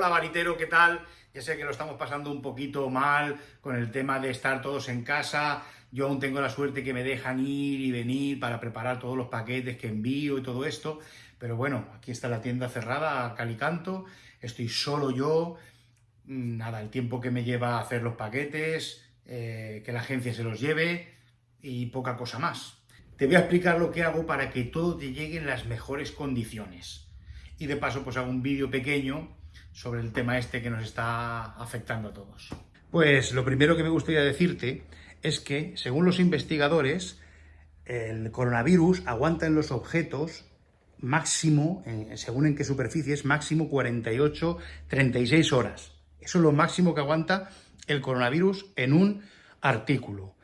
Hola Baritero, ¿qué tal? Ya sé que lo estamos pasando un poquito mal con el tema de estar todos en casa. Yo aún tengo la suerte que me dejan ir y venir para preparar todos los paquetes que envío y todo esto. Pero bueno, aquí está la tienda cerrada, calicanto. Estoy solo yo. Mm, nada, el tiempo que me lleva a hacer los paquetes, eh, que la agencia se los lleve y poca cosa más. Te voy a explicar lo que hago para que todo te llegue en las mejores condiciones. Y de paso, pues hago un vídeo pequeño sobre el tema este que nos está afectando a todos. Pues lo primero que me gustaría decirte es que, según los investigadores, el coronavirus aguanta en los objetos máximo, según en qué superficies, máximo 48, 36 horas. Eso es lo máximo que aguanta el coronavirus en un artículo.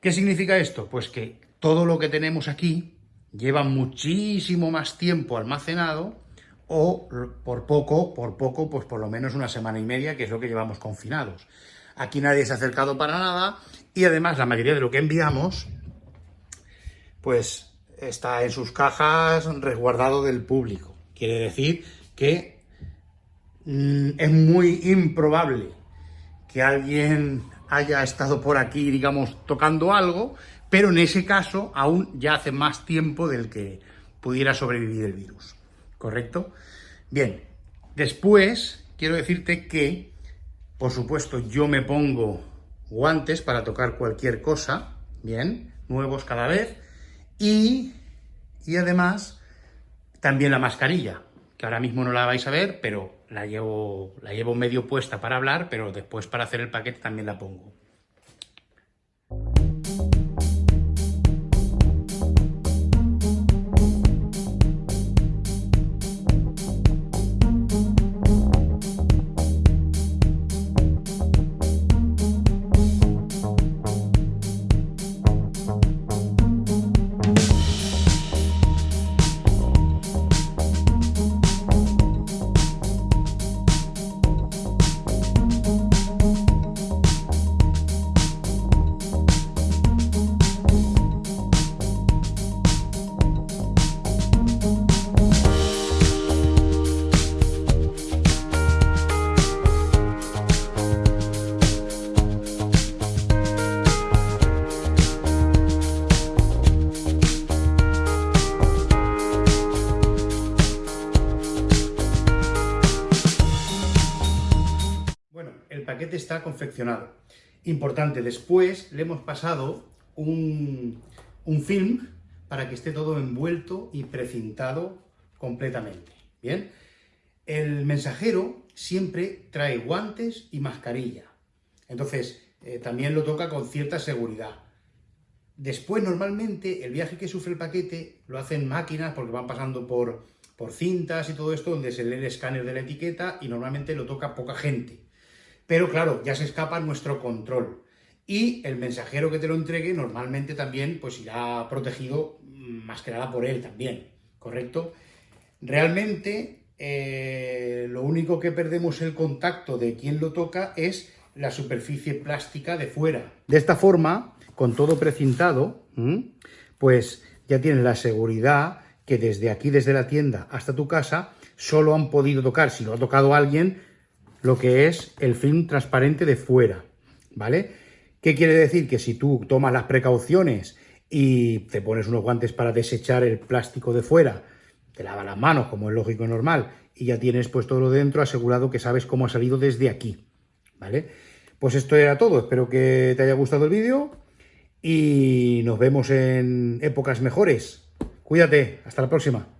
¿Qué significa esto? Pues que todo lo que tenemos aquí lleva muchísimo más tiempo almacenado o por poco, por poco, pues por lo menos una semana y media, que es lo que llevamos confinados. Aquí nadie se ha acercado para nada y además la mayoría de lo que enviamos, pues está en sus cajas resguardado del público. Quiere decir que mm, es muy improbable que alguien haya estado por aquí, digamos, tocando algo, pero en ese caso aún ya hace más tiempo del que pudiera sobrevivir el virus. ¿Correcto? Bien, después quiero decirte que, por supuesto, yo me pongo guantes para tocar cualquier cosa, bien, nuevos cada vez, y, y además también la mascarilla, que ahora mismo no la vais a ver, pero la llevo, la llevo medio puesta para hablar, pero después para hacer el paquete también la pongo. Paquete está confeccionado. Importante, después le hemos pasado un, film para que esté todo envuelto y precintado completamente. Bien, el mensajero siempre trae guantes y mascarilla. Entonces, eh, también lo toca con cierta seguridad. Después, normalmente, el viaje que sufre el paquete lo hacen máquinas porque van pasando por, por cintas y todo esto, donde se lee el escáner de la etiqueta y normalmente lo toca poca gente. Pero claro, ya se escapa nuestro control. Y el mensajero que te lo entregue normalmente también pues irá protegido más que nada por él también, ¿correcto? Realmente eh, lo único que perdemos el contacto de quien lo toca es la superficie plástica de fuera. De esta forma, con todo precintado, pues ya tienes la seguridad que desde aquí, desde la tienda hasta tu casa, solo han podido tocar, si lo ha tocado alguien, lo que es el film transparente de fuera, ¿vale? ¿Qué quiere decir? Que si tú tomas las precauciones y te pones unos guantes para desechar el plástico de fuera, te lavas las manos, como es lógico y normal, y ya tienes pues todo lo dentro asegurado que sabes cómo ha salido desde aquí, ¿vale? Pues esto era todo, espero que te haya gustado el vídeo y nos vemos en épocas mejores. Cuídate, hasta la próxima.